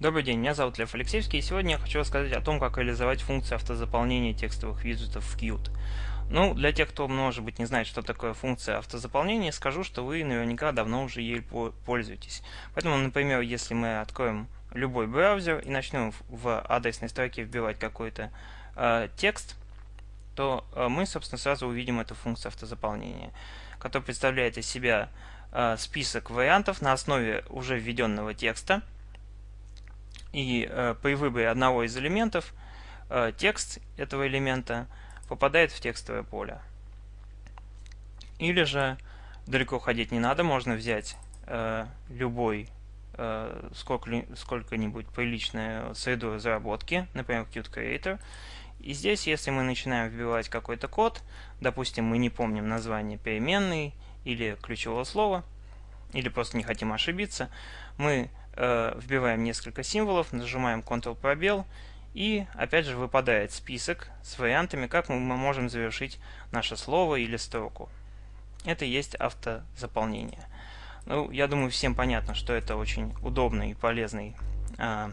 Добрый день, меня зовут Лев Алексеевский, и сегодня я хочу рассказать о том, как реализовать функцию автозаполнения текстовых виджетов в Qt. Ну, для тех, кто, может быть, не знает, что такое функция автозаполнения, скажу, что вы наверняка давно уже ей пользуетесь. Поэтому, например, если мы откроем любой браузер и начнем в адресной строке вбивать какой-то э, текст, то э, мы, собственно, сразу увидим эту функцию автозаполнения, которая представляет из себя э, список вариантов на основе уже введенного текста – и э, при выборе одного из элементов э, текст этого элемента попадает в текстовое поле. Или же далеко ходить не надо, можно взять э, любой э, сколько-нибудь приличную среду разработки, например, Qt Creator. И здесь, если мы начинаем вбивать какой-то код, допустим, мы не помним название переменной или ключевого слова, или просто не хотим ошибиться, мы вбиваем несколько символов, нажимаем Ctrl пробел и опять же выпадает список с вариантами, как мы можем завершить наше слово или строку. Это и есть автозаполнение. Ну, я думаю, всем понятно, что это очень удобный и полезный э,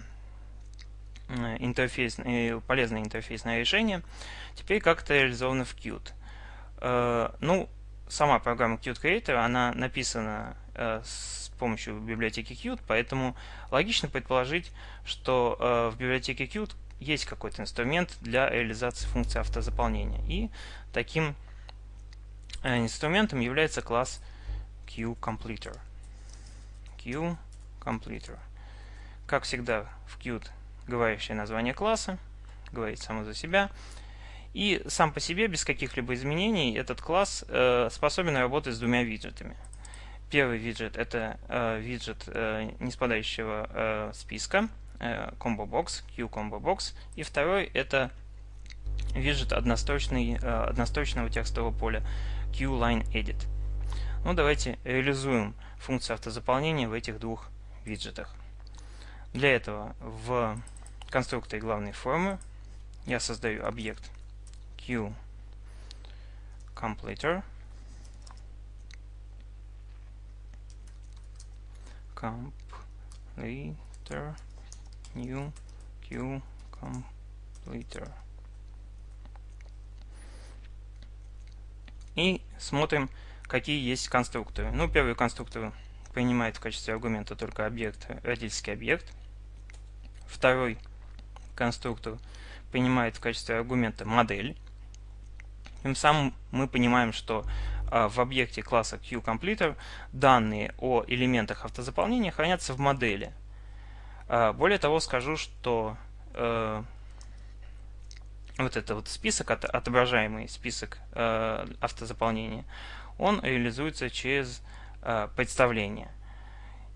интерфейс, э, полезное интерфейсное решение. Теперь как это реализовано в Qt. Э, ну, сама программа Qt Creator, она написана э, с помощью библиотеки Qt, поэтому логично предположить, что э, в библиотеке Qt есть какой-то инструмент для реализации функции автозаполнения. И таким э, инструментом является класс QCompleter. QCompleter. Как всегда в Qt говорящее название класса, говорит само за себя. И сам по себе, без каких-либо изменений, этот класс э, способен работать с двумя виджетами – Первый виджет это э, виджет э, неспадающего э, списка э, Combo Box, Q Combo Box, и второй это виджет однострочный, э, однострочного текстового поля Q Line Edit. Ну давайте реализуем функцию автозаполнения в этих двух виджетах. Для этого в конструкторе главной формы я создаю объект QCompleter completer new q completer. И смотрим какие есть конструкторы. Ну первый конструктор принимает в качестве аргумента только объект родительский объект. Второй конструктор принимает в качестве аргумента модель. Тем самым мы понимаем что в объекте класса QCompleter данные о элементах автозаполнения хранятся в модели. А, более того, скажу, что э, вот этот вот список, отображаемый список э, автозаполнения, он реализуется через э, представление.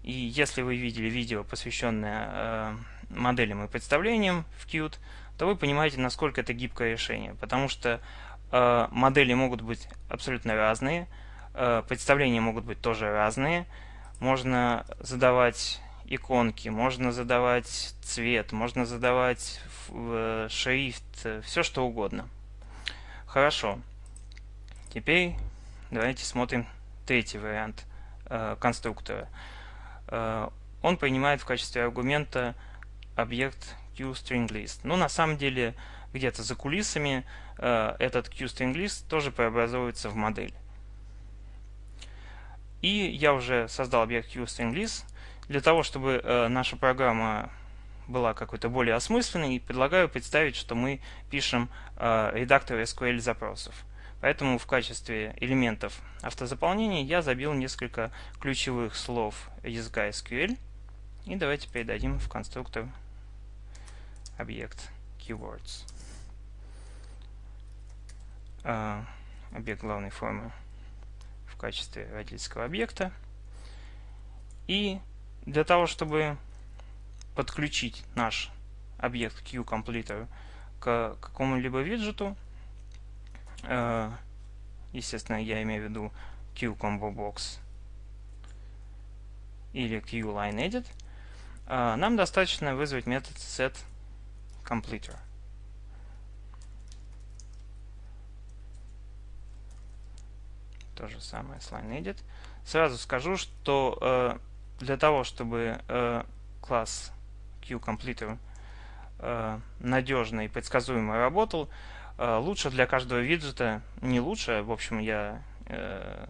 И если вы видели видео, посвященное моделям и представлениям в Qt, то вы понимаете, насколько это гибкое решение. Потому что модели могут быть абсолютно разные, э, представления могут быть тоже разные. Можно задавать иконки, можно задавать цвет, можно задавать э, шрифт, все что угодно. Хорошо. Теперь давайте смотрим третий вариант конструктора. Он принимает в качестве аргумента объект QStringList. Ну, на самом деле, где-то за кулисами э, этот QStringList тоже преобразуется в модель. И я уже создал объект QStringList. Для того, чтобы э, наша программа была какой-то более осмысленной, предлагаю представить, что мы пишем э, редактор SQL запросов. Поэтому в качестве элементов автозаполнения я забил несколько ключевых слов языка SQL. И давайте передадим в конструктор объект keywords. А, объект главной формы в качестве родительского объекта. И для того, чтобы подключить наш объект QCompleter к какому-либо виджету, э, естественно, я имею в виду QComboBox или QLineEdit, э, нам достаточно вызвать метод setCompleter. То же самое с LineEdit. Сразу скажу, что э, для того, чтобы э, класс QCompleter э, надежно и предсказуемо работал, э, лучше для каждого виджета, не лучше, в общем, я э,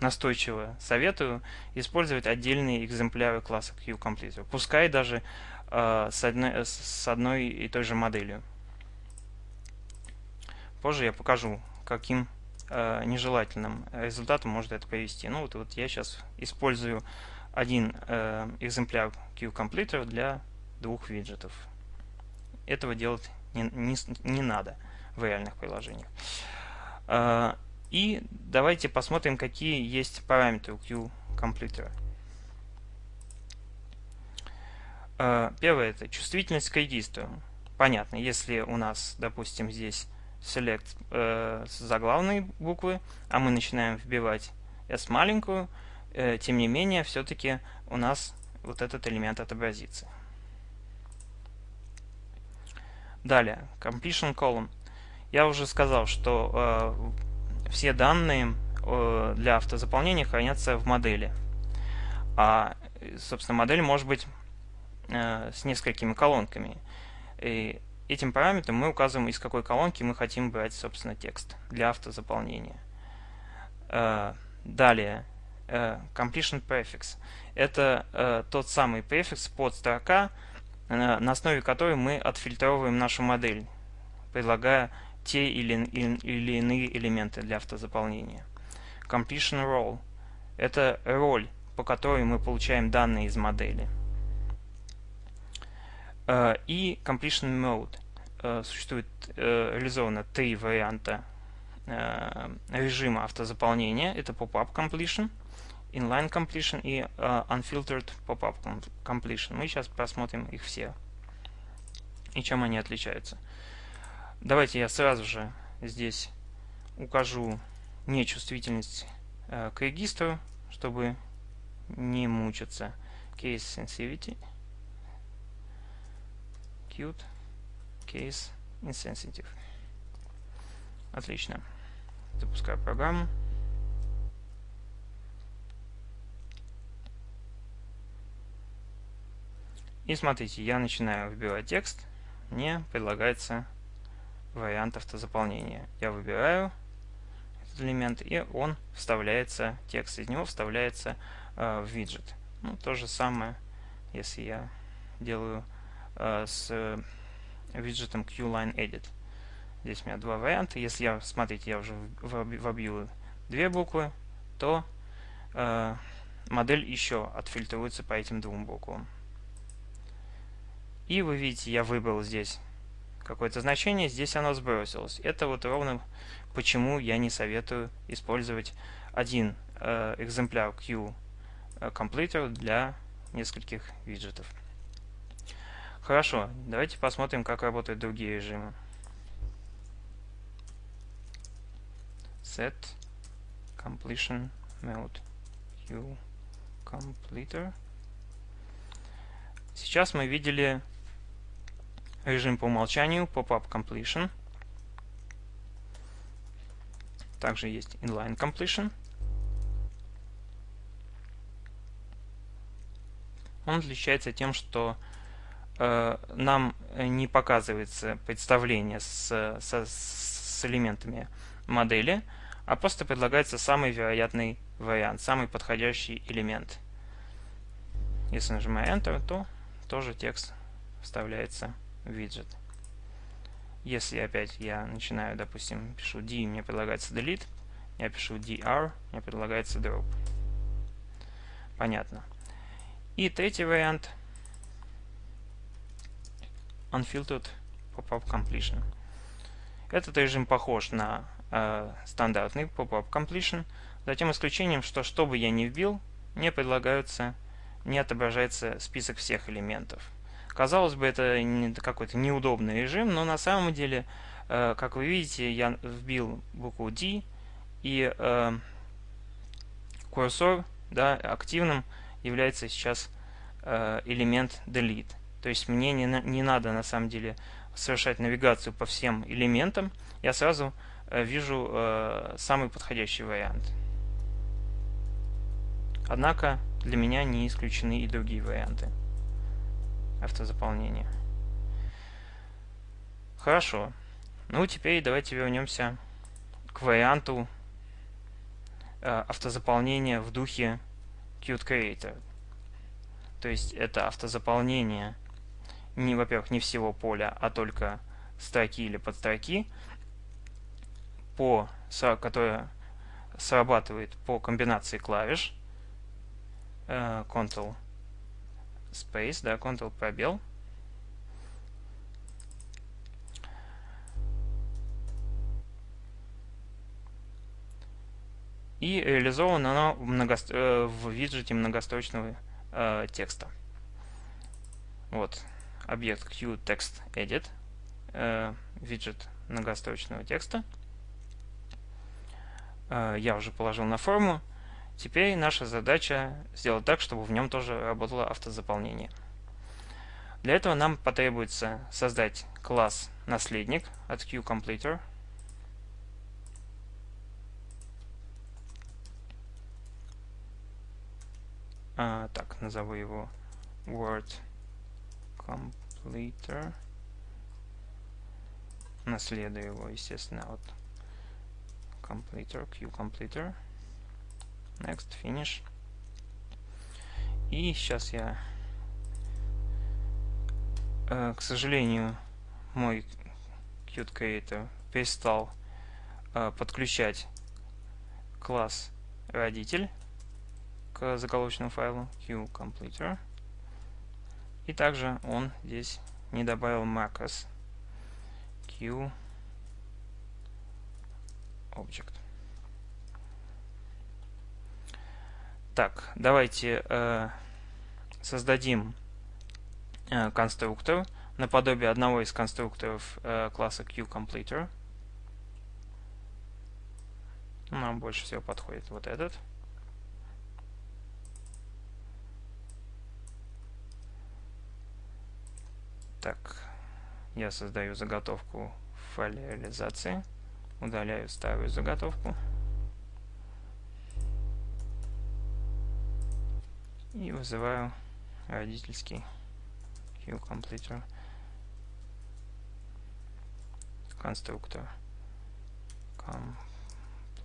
настойчиво советую использовать отдельные экземпляры класса QCompleter, пускай даже э, с, одной, с одной и той же моделью. Позже я покажу, каким э, нежелательным результатом может это привести. Ну вот, вот я сейчас использую один э, экземпляр QCompleter для двух виджетов. Этого делать не, не, не надо в реальных приложениях. Э, и давайте посмотрим, какие есть параметры у QCompleter. Э, первое это чувствительность к регистру. Понятно, если у нас, допустим, здесь select э, с заглавной буквы, а мы начинаем вбивать s маленькую, э, тем не менее, все-таки у нас вот этот элемент отобразится. Далее, completion column. Я уже сказал, что э, все данные э, для автозаполнения хранятся в модели. А, собственно, модель может быть э, с несколькими колонками. И этим параметром мы указываем, из какой колонки мы хотим брать, собственно, текст для автозаполнения. Э, далее, э, completion prefix. Это э, тот самый префикс под строка, на основе которой мы отфильтровываем нашу модель, предлагая те или, или иные элементы для автозаполнения. Completion role – это роль, по которой мы получаем данные из модели. Э, и Completion Mode. Э, существует э, реализовано три варианта режима автозаполнения. Это Pop-up Completion, Inline Completion и Unfiltered Pop-up Completion. Мы сейчас посмотрим их все и чем они отличаются. Давайте я сразу же здесь укажу нечувствительность к регистру, чтобы не мучиться. Case Sensitivity – execute case insensitive. Отлично. Запускаю программу. И смотрите, я начинаю вбивать текст, мне предлагается вариант автозаполнения. Я выбираю этот элемент, и он вставляется, текст из него вставляется э, в виджет. Ну, то же самое, если я делаю с э, виджетом QLineEdit. Здесь у меня два варианта. Если я, смотрите, я уже вобью две буквы, то э, модель еще отфильтруется по этим двум буквам. И вы видите, я выбрал здесь какое-то значение, здесь оно сбросилось. Это вот ровно почему я не советую использовать один э, экземпляр QCompleter для нескольких виджетов. Хорошо, давайте посмотрим, как работают другие режимы. Set completion mode Q completer. Сейчас мы видели режим по умолчанию pop-up completion. Также есть inline completion. Он отличается тем, что нам не показывается представление с, с, с элементами модели, а просто предлагается самый вероятный вариант, самый подходящий элемент. Если нажимаю Enter, то тоже текст вставляется в виджет. Если опять я начинаю, допустим, пишу D, мне предлагается delete, я пишу dr, мне предлагается drop. Понятно. И третий вариант – Unfiltered Pop-up Completion. Этот режим похож на э, стандартный Pop-up Completion, за тем исключением, что что бы я ни вбил, мне предлагаются, не отображается список всех элементов. Казалось бы, это какой-то неудобный режим, но на самом деле, э, как вы видите, я вбил букву D, и э, курсор да, активным является сейчас э, элемент delete. То есть мне не, не надо на самом деле совершать навигацию по всем элементам. Я сразу э, вижу э, самый подходящий вариант. Однако для меня не исключены и другие варианты. автозаполнения. Хорошо. Ну, теперь давайте вернемся к варианту э, автозаполнения в духе Qt Creator. То есть это автозаполнение не, во-первых, не всего поля, а только строки или подстроки, по, которое срабатывает по комбинации клавиш э, Ctrl Space, да, Ctrl пробел. И реализовано оно в, много, э, в виджете многострочного э, текста. Вот, объект QTextEdit, э, виджет многострочного текста. Э, я уже положил на форму. Теперь наша задача сделать так, чтобы в нем тоже работало автозаполнение. Для этого нам потребуется создать класс наследник от QCompleter. А, так, назову его Word Completer. Наследую его, естественно, от completer, QCompleter. Next, finish. И сейчас я, э, к сожалению, мой Qt Creator перестал э, подключать класс родитель к заголовочному файлу QCompleter. И также он здесь не добавил macros Q Object. Так, давайте э, создадим э, конструктор наподобие одного из конструкторов э, класса QCompleter. Нам больше всего подходит вот этот. Так, я создаю заготовку в файле реализации, удаляю старую заготовку. и вызываю родительский QCompleter конструктор.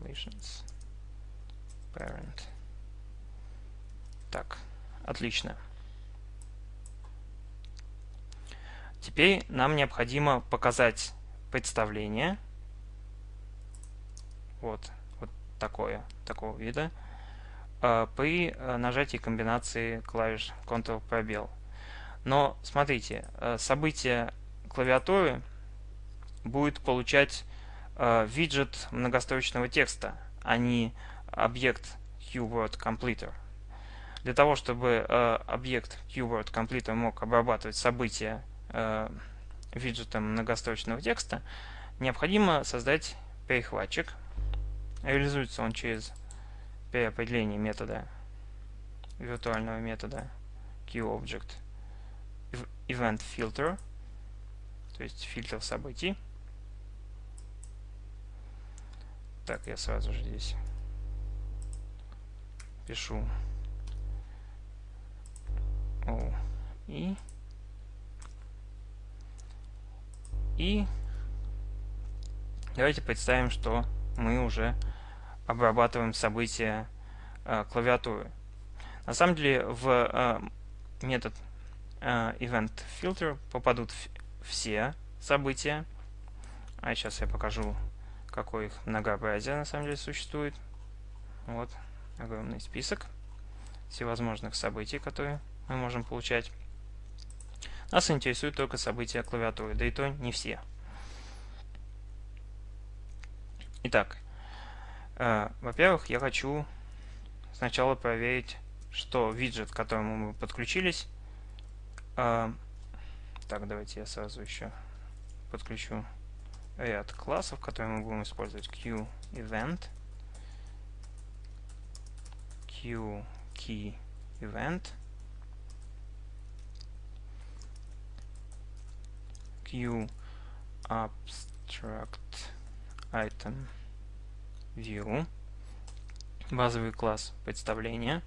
Completions. Parent. Так отлично теперь нам необходимо показать представление вот вот такое такого вида Э, при э, нажатии комбинации клавиш Ctrl пробел. Но смотрите, э, событие клавиатуры будет получать виджет многострочного текста, а не объект QWord Completer. Для того, чтобы объект QWord Completer мог обрабатывать события виджетом многострочного текста, необходимо создать перехватчик. Реализуется он через при определении метода виртуального метода QObject event filter, то есть фильтр событий. Так, я сразу же здесь пишу O и и давайте представим, что мы уже обрабатываем события э, клавиатуры. На самом деле в э, метод э, event попадут все события. А сейчас я покажу, какое их многообразие на самом деле существует. Вот огромный список всевозможных событий, которые мы можем получать. Нас интересуют только события клавиатуры, да и то не все. Итак, Э, во-первых, я хочу сначала проверить, что виджет, к которому мы подключились. Э, так, давайте я сразу еще подключу ряд классов, которые мы будем использовать. QEvent, QKeyEvent, QAbstractItem view, базовый класс представления,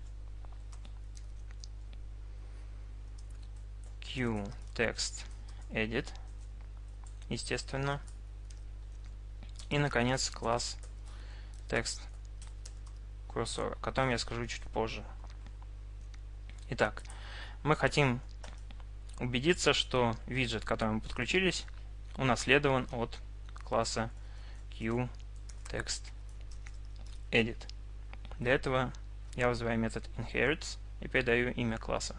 QTextEdit, естественно. И, наконец, класс text cursor, о котором я скажу чуть позже. Итак, мы хотим убедиться, что виджет, к которому мы подключились, унаследован от класса QTextEdit. Для этого я вызываю метод inherits и передаю имя класса.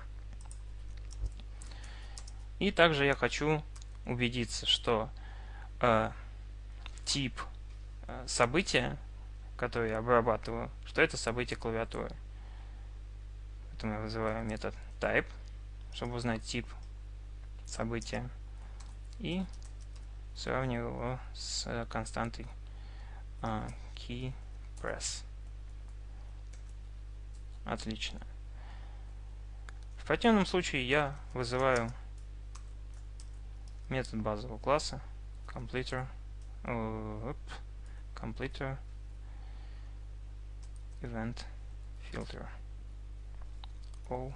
И также я хочу убедиться, что э, тип э, события, которое я обрабатываю, что это событие клавиатуры. Поэтому я вызываю метод type, чтобы узнать тип события. И сравниваю его с константой э, key press. Отлично. В противном случае я вызываю метод базового класса completer, uh, completer event filter o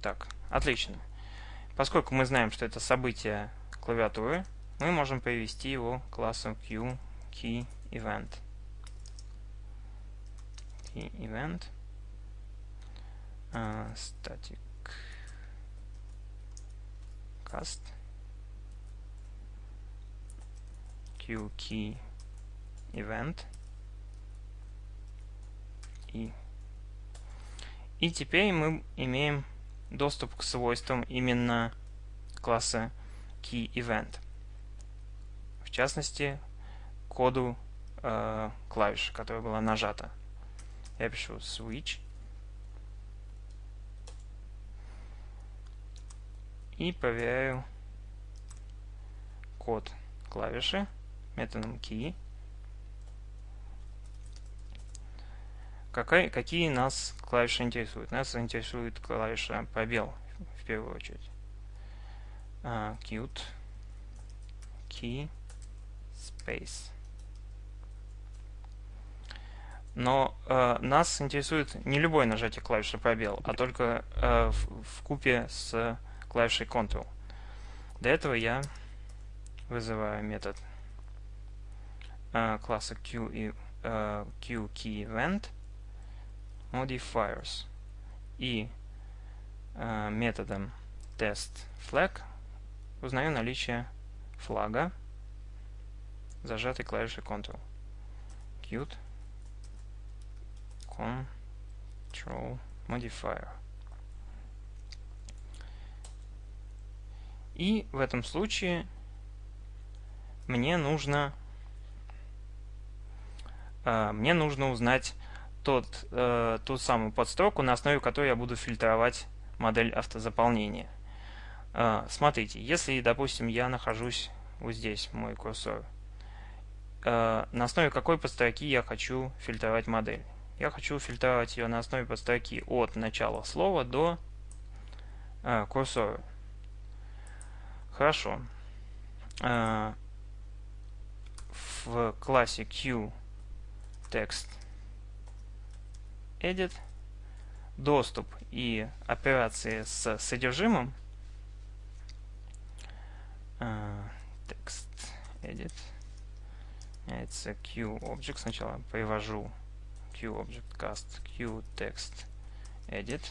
Так, отлично. Поскольку мы знаем, что это событие клавиатуры, мы можем привести его к классу QKeyEvent. Key event. Uh, static. Cast. QKey event. И. И теперь мы имеем доступ к свойствам именно класса KeyEvent. В частности, коду э, клавиши, которая была нажата. Я пишу switch. И проверяю код клавиши методом key. Какая, какие нас клавиши интересуют? Нас интересует клавиша пробел в первую очередь. Uh, cute key space. Но э, нас интересует не любое нажатие клавиши пробел, а только э, в купе с клавишей Ctrl. Для этого я вызываю метод э, класса Q и э, QKeyEvent modifiers и э, методом testFlag узнаю наличие флага зажатой клавишей Ctrl. Qt control modifier. И в этом случае мне нужно э, мне нужно узнать тот, э, ту самую подстроку, на основе которой я буду фильтровать модель автозаполнения. Э, смотрите, если, допустим, я нахожусь вот здесь, мой курсор, э, на основе какой подстроки я хочу фильтровать модель? Я хочу фильтровать ее на основе подстроки от начала слова до э, курсора. Хорошо. Э, в классе QText Edit. Доступ и операции с содержимым. Uh, text edit. Это QObject. Сначала привожу QObject cast QText edit.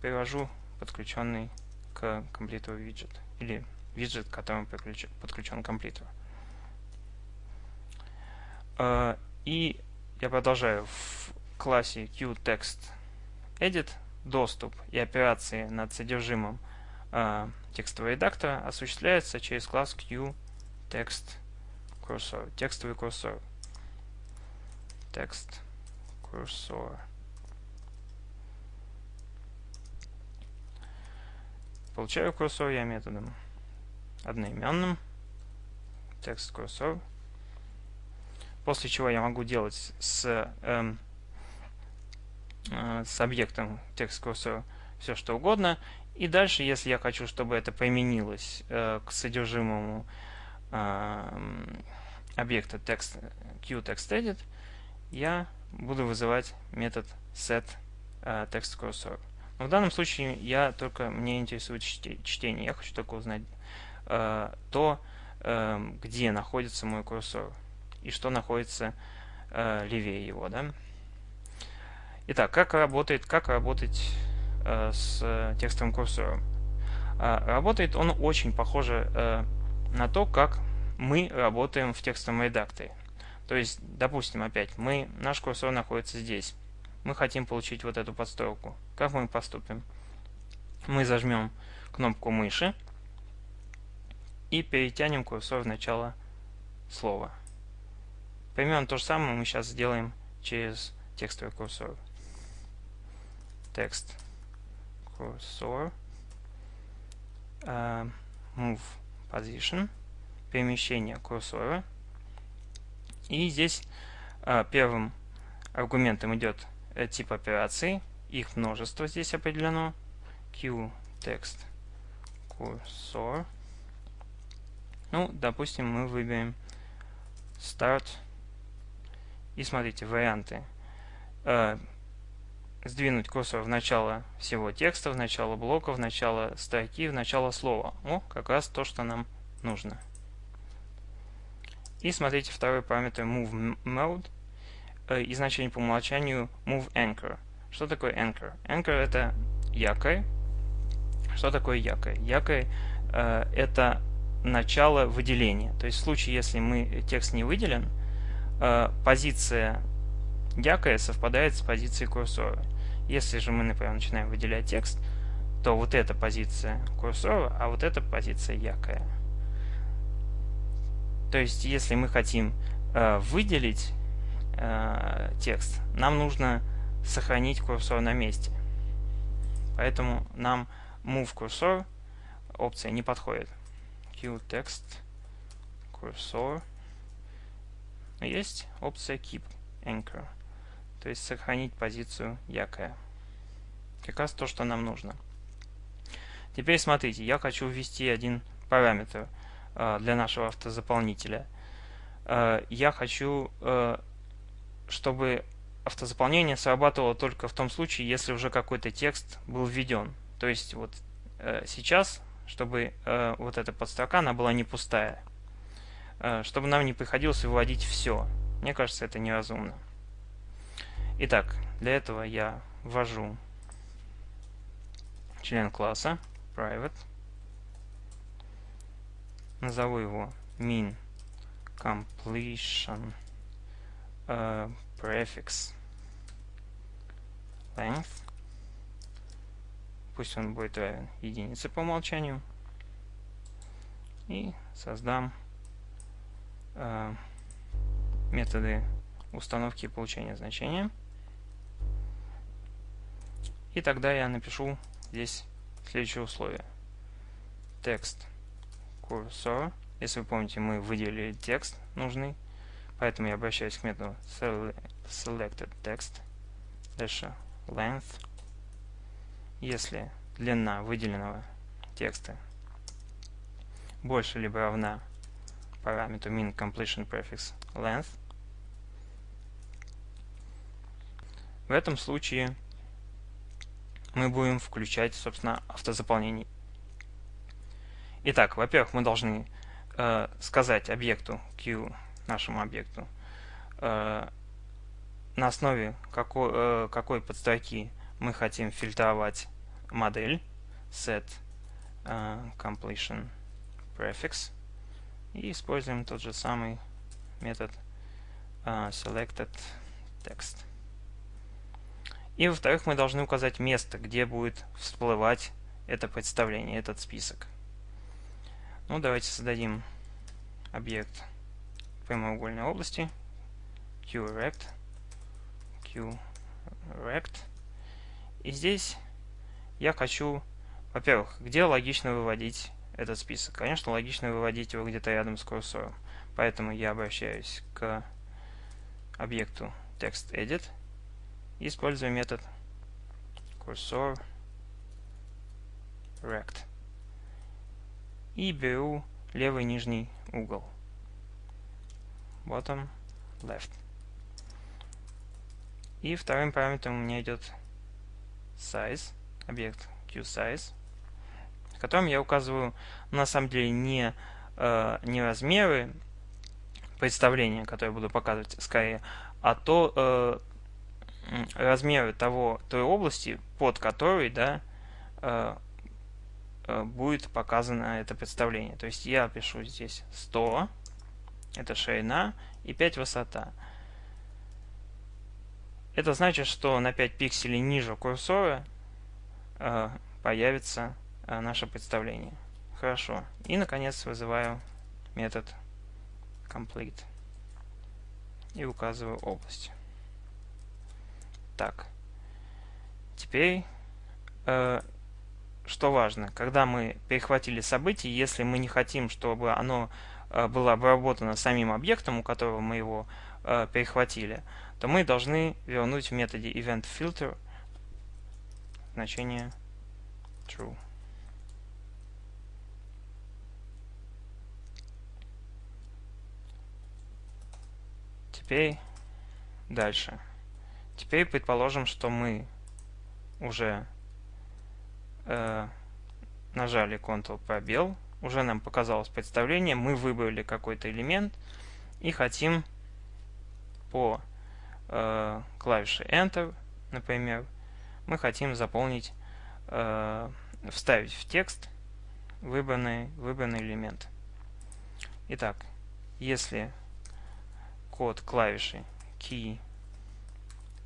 Привожу подключенный к комплитеру виджет. Или виджет, к которому подключен комплитер. И я продолжаю в классе QTextEdit доступ и операции над содержимым э, текстового редактора осуществляется через класс QTextCursor, текстовый курсор. Text cursor. Получаю курсор я методом одноименным text cursor После чего я могу делать с, эм, э, с объектом текст курсора все что угодно. И дальше, если я хочу, чтобы это применилось э, к содержимому э, объекта text, QTextEdit, я буду вызывать метод set uh, text cursor. Но в данном случае я только мне интересует чтение. Я хочу только узнать uh, то, uh, где находится мой курсор и что находится uh, левее его. Да? Итак, как работает, как работать uh, с текстовым курсором? Uh, работает он очень похоже uh, на то, как мы работаем в текстовом редакторе. То есть, допустим, опять, мы, наш курсор находится здесь. Мы хотим получить вот эту подстройку. Как мы поступим? Мы зажмем кнопку мыши и перетянем курсор в начало слова. Примерно то же самое мы сейчас сделаем через текстовый курсор. Текст курсор uh, move position перемещение курсора и здесь а, первым аргументом идет э, тип операции. Их множество здесь определено. QText cursor. Ну, допустим, мы выберем Start. И смотрите, варианты. Э, сдвинуть курсор в начало всего текста, в начало блока, в начало строки, в начало слова. О, как раз то, что нам нужно. И смотрите второй параметр move mode э, и значение по умолчанию move anchor. Что такое anchor? Anchor это якорь. Что такое якорь? Якорь э, это начало выделения. То есть в случае, если мы текст не выделен, э, позиция якоря совпадает с позицией курсора. Если же мы, например, начинаем выделять текст, то вот эта позиция курсора, а вот эта позиция якоря. То есть, если мы хотим э, выделить э, текст, нам нужно сохранить курсор на месте. Поэтому нам Move Cursor опция не подходит. QText Cursor. Есть опция Keep Anchor. То есть сохранить позицию якоря. Как раз то, что нам нужно. Теперь смотрите, я хочу ввести один параметр – Э, для нашего автозаполнителя. Э, я хочу, э, чтобы автозаполнение срабатывало только в том случае, если уже какой-то текст был введен. То есть вот сейчас, чтобы вот эта подстрока, она была не пустая. Чтобы нам не приходилось выводить все. Мне кажется, это неразумно. Итак, для этого я ввожу член класса private назову его min completion uh, prefix length пусть он будет равен единице по умолчанию и создам методы установки и получения значения и тогда я напишу здесь следующее условие текст cursor. Если вы помните, мы выделили текст нужный, поэтому я обращаюсь к методу selected text дальше length. Если длина выделенного текста больше либо равна параметру min completion prefix length, в этом случае мы будем включать, собственно, автозаполнение. Итак, во-первых, мы должны э, сказать объекту Q, нашему объекту, э, на основе какой, э, какой подстроки мы хотим фильтровать модель set э, completion prefix и используем тот же самый метод э, selected text. И во-вторых, мы должны указать место, где будет всплывать это представление, этот список. Ну, давайте создадим объект прямоугольной области QRect QRect и здесь я хочу во-первых, где логично выводить этот список? Конечно, логично выводить его где-то рядом с курсором. Поэтому я обращаюсь к объекту TextEdit и использую метод cursor rect и беру левый нижний угол. Bottom left. И вторым параметром у меня идет size, объект QSize, в котором я указываю на самом деле не, э, не размеры представления, которые буду показывать скорее, а то э, размеры того, той области, под которой да, э, э, будет показано это представление. То есть я пишу здесь 100, это ширина, и 5 высота. Это значит, что на 5 пикселей ниже курсора э, появится наше представление. Хорошо. И, наконец, вызываю метод complete и указываю область. Так. Теперь, э, что важно, когда мы перехватили событие, если мы не хотим, чтобы оно э, было обработано самим объектом, у которого мы его э, перехватили, то мы должны вернуть в методе eventFilter значение true. Теперь дальше. Теперь предположим, что мы уже э, нажали Ctrl пробел, уже нам показалось представление, мы выбрали какой-то элемент и хотим по э, клавише Enter, например, мы хотим заполнить, э, вставить в текст выбранный, выбранный элемент. Итак, если код клавиши Key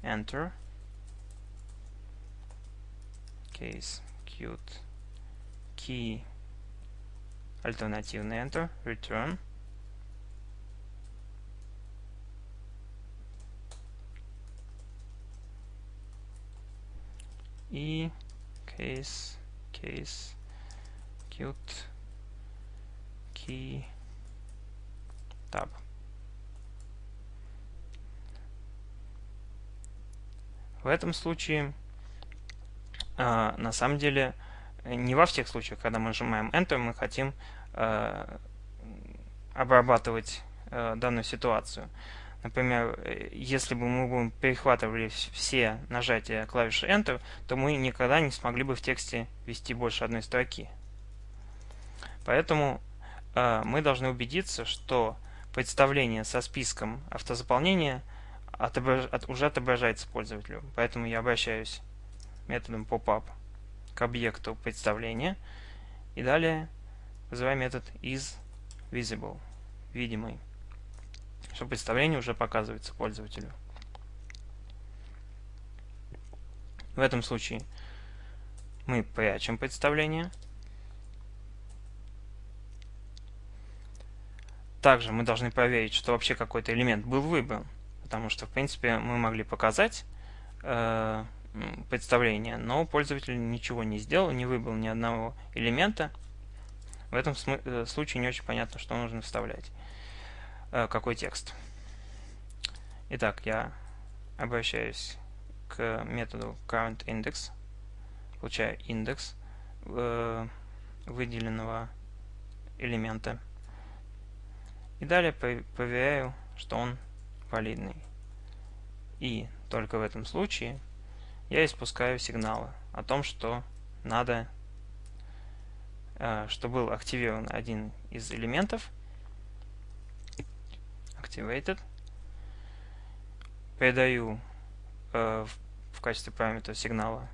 Enter, case cute key альтернативный Enter, return, и case case cute key tab. В этом случае э, на самом деле не во всех случаях, когда мы нажимаем Enter, мы хотим э, обрабатывать э, данную ситуацию. Например, если бы мы бы перехватывали все нажатия клавиши Enter, то мы никогда не смогли бы в тексте ввести больше одной строки. Поэтому э, мы должны убедиться, что представление со списком автозаполнения отображ... от... уже отображается пользователю. Поэтому я обращаюсь методом popup к объекту представления и далее вызываю метод isVisible, видимый что представление уже показывается пользователю. В этом случае мы прячем представление. Также мы должны проверить, что вообще какой-то элемент был выбран, потому что, в принципе, мы могли показать э, представление, но пользователь ничего не сделал, не выбрал ни одного элемента. В этом э, случае не очень понятно, что нужно вставлять. Э, какой текст. Итак, я обращаюсь к методу currentIndex, получаю индекс э, выделенного элемента. И далее проверяю, что он валидный. И только в этом случае я испускаю сигналы о том, что надо, э, что был активирован один из элементов, activated. Передаю э, в, качестве параметра сигнала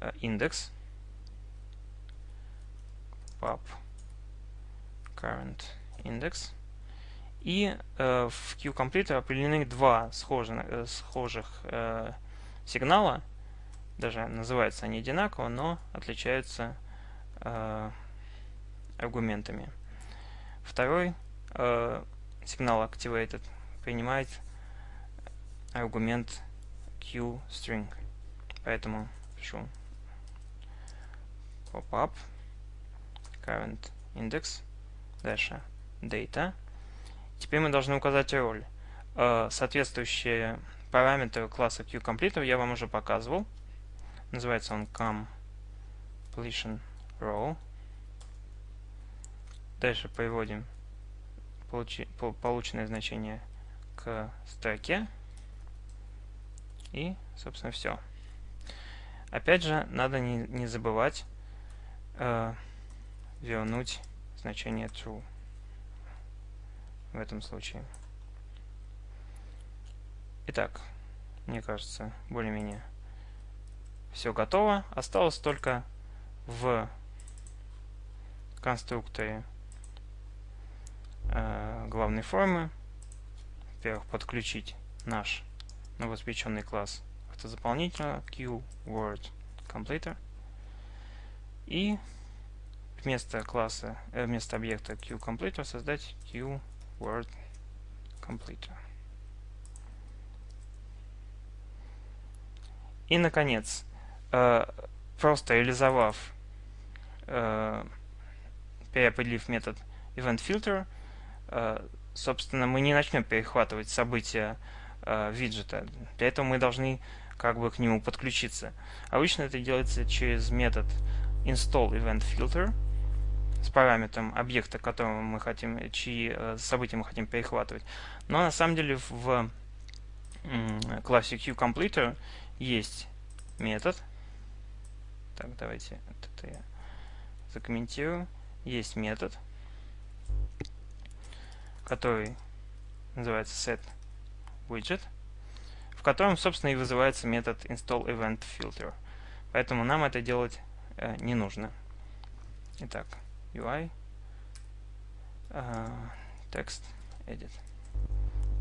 э, индекс pub current index. И э, в QComplete определены два схожих, э, схожих э, сигнала. Даже называются они одинаково, но отличаются э, аргументами. Второй э, сигнал activated принимает аргумент QString. Поэтому пишу pop-up current index дальше data. Теперь мы должны указать роль. Э, соответствующие параметры класса QComplete я вам уже показывал. Называется он completion row. Дальше приводим полученное значение к строке. И, собственно, все. Опять же, надо не, не забывать э, вернуть значение true в этом случае. Итак, мне кажется, более-менее все готово. Осталось только в конструкторе э, главной формы, во-первых, подключить наш новоспеченный класс автозаполнителя QWordCompleter и вместо класса, э, вместо объекта QCompleter создать QWordCompleter. И, наконец, э, просто реализовав, э, переопределив метод EventFilter, э, собственно, мы не начнем перехватывать события виджета. Для этого мы должны как бы к нему подключиться. Обычно это делается через метод installEventFilter с параметром объекта, которого мы хотим, чьи события мы хотим перехватывать. Но на самом деле в классе QCompleter есть метод. Так, давайте это я закомментирую. Есть метод, который называется setWidget, в котором, собственно, и вызывается метод installEventFilter. Поэтому нам это делать э, не нужно. Итак, UI, э, text, edit.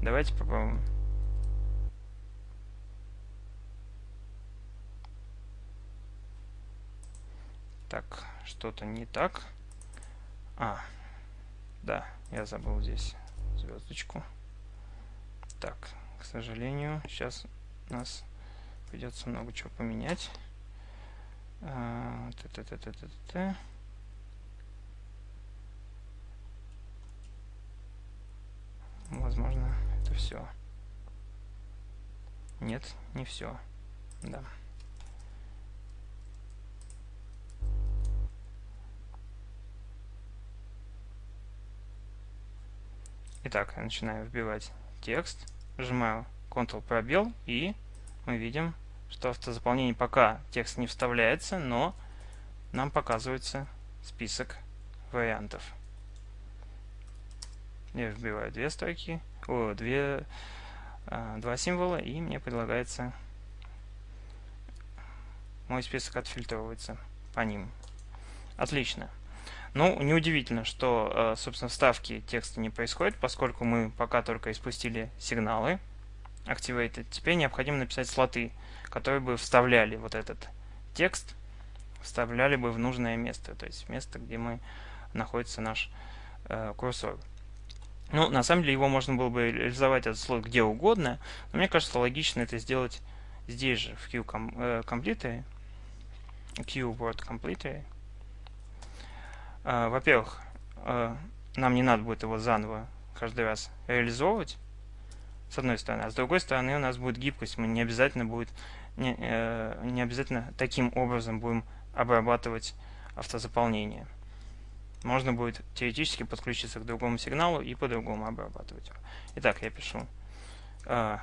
Давайте попробуем Так, что-то не так. А, да, я забыл здесь звездочку. Так, к сожалению, сейчас нас придется много чего поменять. А, т -т -т -т -т -т. Возможно, это все. Нет, не все. Да. Итак, я начинаю вбивать текст, нажимаю Ctrl пробел и мы видим, что автозаполнение пока текст не вставляется, но нам показывается список вариантов. Я вбиваю две строки, о, две, а, два символа, и мне предлагается мой список отфильтровывается по ним. Отлично. Ну, неудивительно, что, э, собственно, вставки текста не происходит, поскольку мы пока только испустили сигналы activated. Теперь необходимо написать слоты, которые бы вставляли вот этот текст, вставляли бы в нужное место, то есть место, где мы находится наш э, курсор. Ну, на самом деле его можно было бы реализовать этот слот где угодно, но мне кажется логично это сделать здесь же, в QCompleter, э, QWordCompleter, а, во-первых, а, нам не надо будет его заново каждый раз реализовывать, с одной стороны. А с другой стороны у нас будет гибкость. Мы не обязательно будет не, э, не обязательно таким образом будем обрабатывать автозаполнение. Можно будет теоретически подключиться к другому сигналу и по-другому обрабатывать его. Итак, я пишу uh,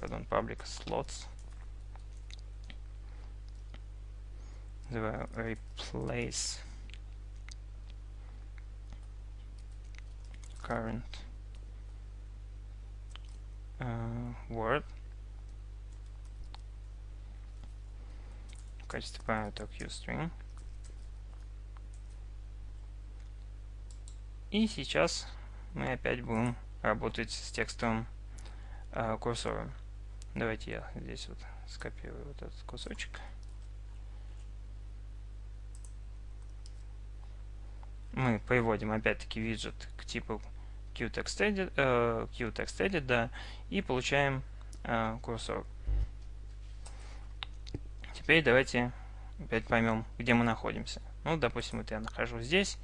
pardon, public slots. Replace current uh, word в качестве параметра QString. И сейчас мы опять будем работать с текстовым э, курсором. Давайте я здесь вот скопирую вот этот кусочек. Мы приводим опять-таки виджет к типу QTextEdit, э, QTextEdit да, и получаем э, курсор. Теперь давайте опять поймем, где мы находимся. Ну, допустим, вот я нахожусь здесь,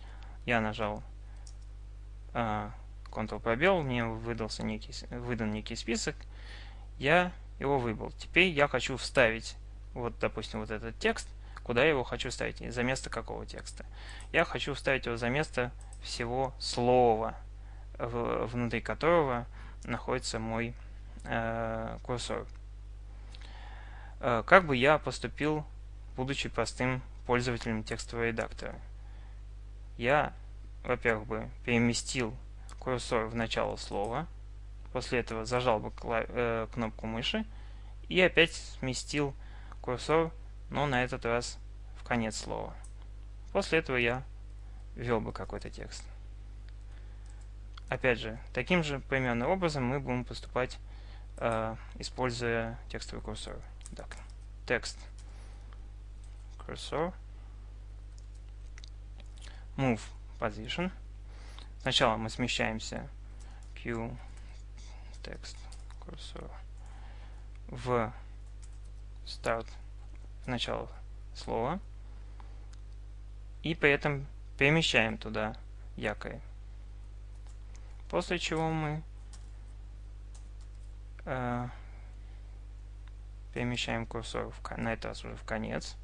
я нажал Ctrl пробел, мне выдался некий, выдан некий список, я его выбрал. Теперь я хочу вставить, вот, допустим, вот этот текст, куда я его хочу вставить, за место какого текста. Я хочу вставить его за место всего слова, внутри которого находится мой э, курсор. Э, как бы я поступил, будучи простым пользователем текстового редактора? Я, во-первых, бы переместил курсор в начало слова, после этого зажал бы э, кнопку мыши и опять сместил курсор, но на этот раз в конец слова. После этого я ввел бы какой-то текст. Опять же, таким же примерным образом мы будем поступать, э, используя текстовый курсор. Так, текст курсор move position. Сначала мы смещаемся Q text курсор в start в начало слова и при этом перемещаем туда якорь. После чего мы э, перемещаем курсор в, на этот раз уже в конец.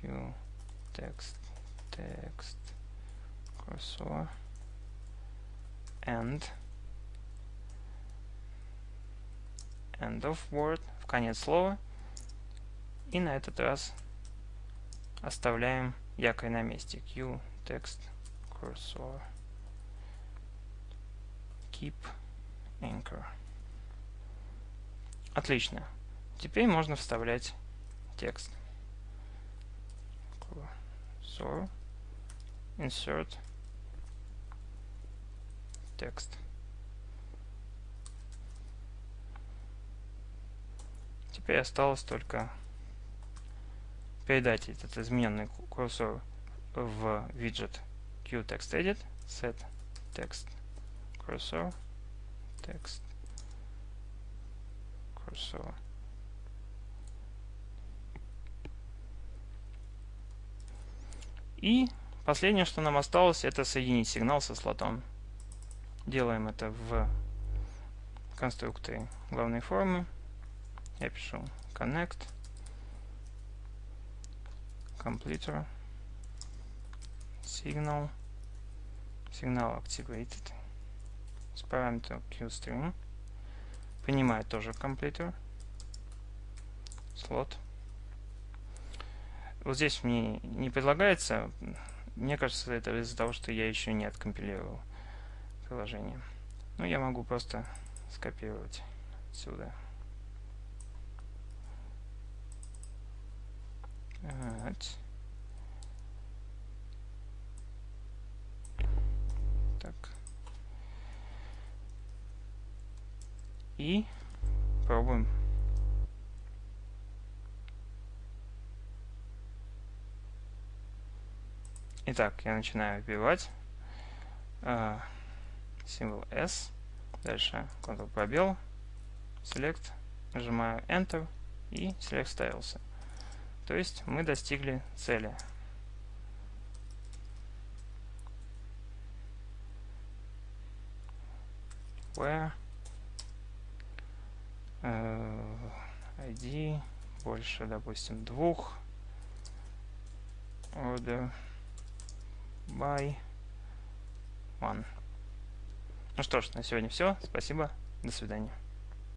Q, text, text, курсор, end, end of word, в конец слова. И на этот раз оставляем якорь на месте. Q, text, cursor, keep, anchor. Отлично. Теперь можно вставлять текст. Cursor, insert, текст. Теперь осталось только передать этот измененный курсор в виджет QTextEdit, set text cursor, text cursor. И последнее, что нам осталось, это соединить сигнал со слотом. Делаем это в конструкторе главной формы. Я пишу connect completer signal signal activated с параметром qstring принимает тоже completer слот вот здесь мне не предлагается мне кажется это из-за того что я еще не откомпилировал приложение но я могу просто скопировать сюда Вот. Так. И пробуем. Итак, я начинаю вбивать э, символ S. Дальше Ctrl пробел, Select, нажимаю Enter и Select ставился. То есть мы достигли цели. Where uh, ID больше, допустим, двух. Order by one. Ну что ж, на сегодня все. Спасибо. До свидания.